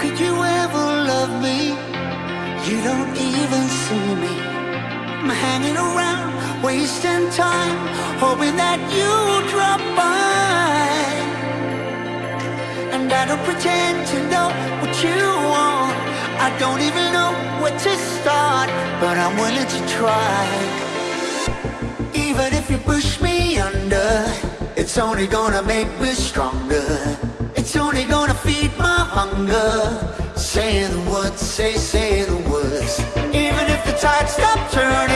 could you ever love me? You don't even see me. I'm hanging around, wasting time, hoping that you drop by. And I don't pretend to know what you want. I don't even know where to start, but I'm willing to try. Even if you push me under, it's only gonna make me stronger. It's only gonna feel hunger. Say the words, say, say the words. Even if the tide stops turning,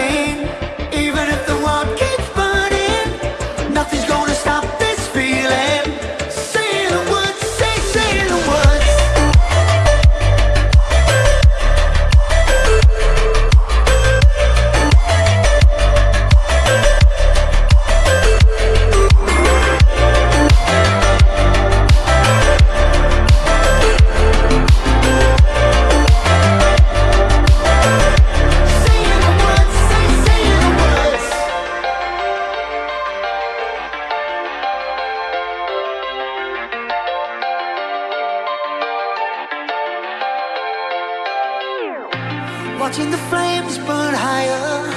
Watching the flames burn higher,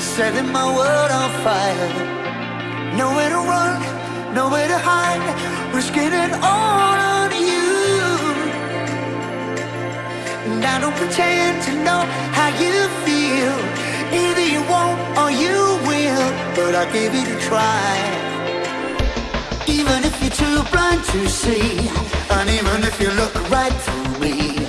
setting my world on fire. Nowhere to run, nowhere to hide, risking it all on you. And I don't pretend to know how you feel. Either you won't or you will, but I give it a try. Even if you're too blind to see, and even if you look right through me,